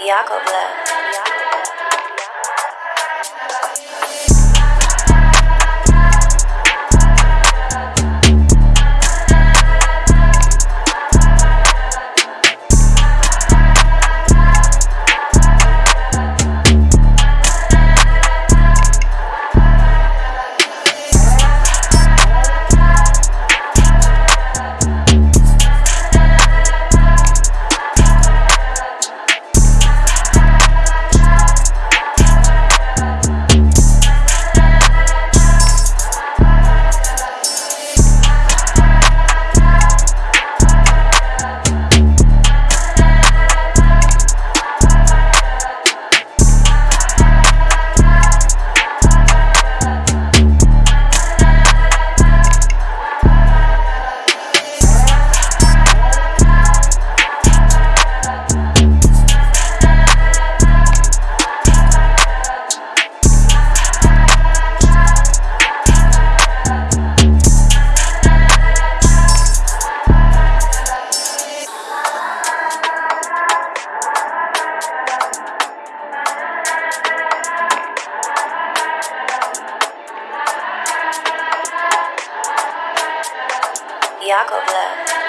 Yakovlev. Yakovlev.